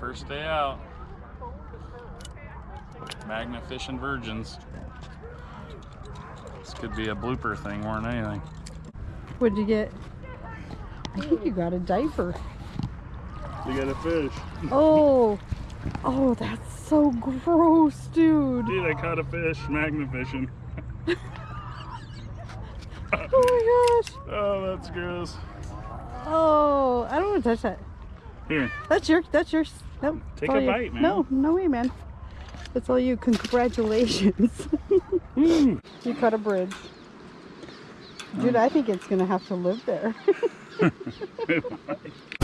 First day out. Magnet fishing virgins. This could be a blooper thing more than anything. What'd you get? I think you got a diaper. You got a fish. Oh, oh, that's so gross, dude. Dude, I caught a fish, magnet fishing. Oh my gosh. Oh, that's gross. Oh, I don't want to touch that. Here, That's your, that's yours. Nope. Take a you. bite, man. No, no way, man. That's all you. Congratulations. Mm. you cut a bridge. Dude, I think it's gonna have to live there.